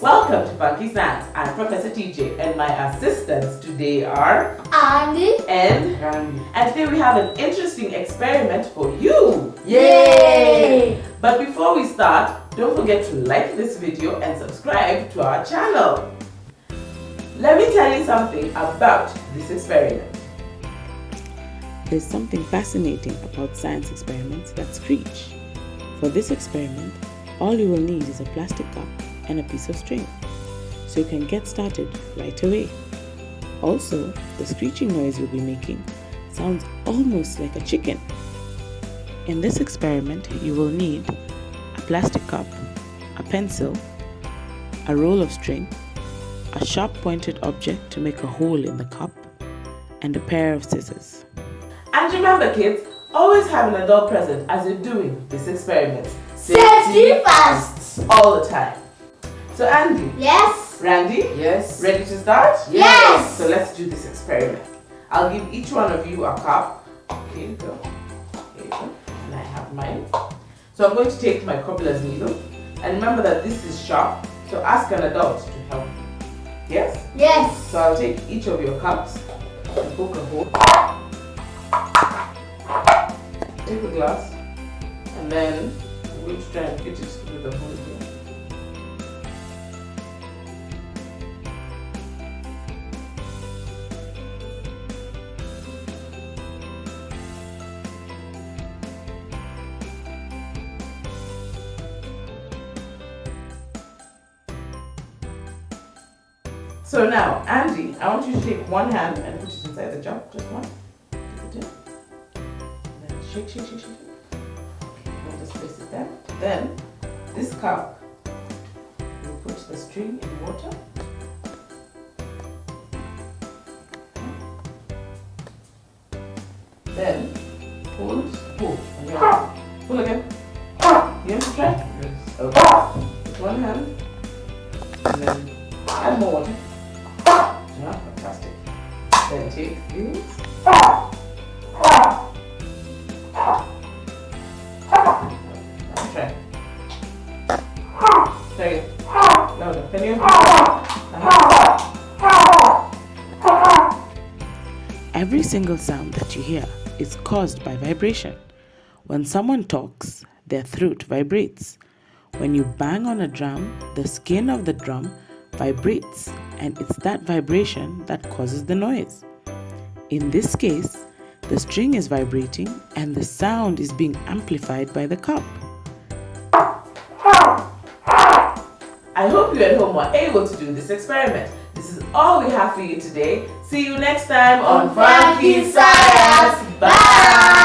Funky Science. I'm Professor TJ and my assistants today are Andy and Randy. and today we have an interesting experiment for you. Yay! But before we start, don't forget to like this video and subscribe to our channel. Let me tell you something about this experiment. There's something fascinating about science experiments that screech. For this experiment, all you will need is a plastic cup and a piece of string, so you can get started right away. Also, the screeching noise you'll be making sounds almost like a chicken. In this experiment, you will need a plastic cup, a pencil, a roll of string, a sharp pointed object to make a hole in the cup, and a pair of scissors. And remember kids, always have an adult present as you're doing this experiment. Safety first! all the time. So Andy, Yes? Randy, Yes. ready to start? Yes! So let's do this experiment. I'll give each one of you a cup. Here you go. Here you go. And I have mine. So I'm going to take my cobbler's needle. And remember that this is sharp. So ask an adult to help you. Yes? Yes! So I'll take each of your cups and poke a hole. Take the glass. And then I'm going to try and fit it through the hole So now, Andy, I want you to take one hand and put it inside the jar, just one. Take it in. Then shake, shake, shake, shake. And just place it there. Then, this cup, you put the string in water. Then, pull, pull, and hand. Pull again. You want to try? Yes. Okay. With one hand. And then add more water. Can. Every single sound that you hear is caused by vibration. When someone talks, their throat vibrates. When you bang on a drum, the skin of the drum vibrates, and it's that vibration that causes the noise. In this case, the string is vibrating and the sound is being amplified by the cup. I hope you at home were able to do this experiment. This is all we have for you today. See you next time on Funky Science. Bye.